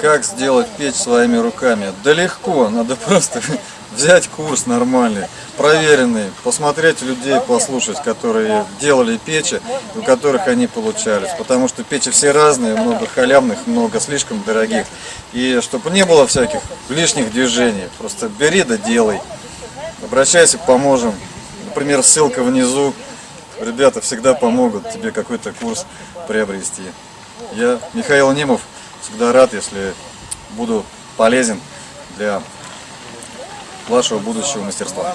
Как сделать печь своими руками? Да легко, надо просто взять курс нормальный, проверенный, посмотреть людей, послушать, которые делали печи, у которых они получались. Потому что печи все разные, много халявных, много слишком дорогих. И чтобы не было всяких лишних движений, просто бери да делай. Обращайся, поможем. Например, ссылка внизу. Ребята всегда помогут тебе какой-то курс приобрести. Я, Михаил Немов, всегда рад, если буду полезен для вашего будущего мастерства.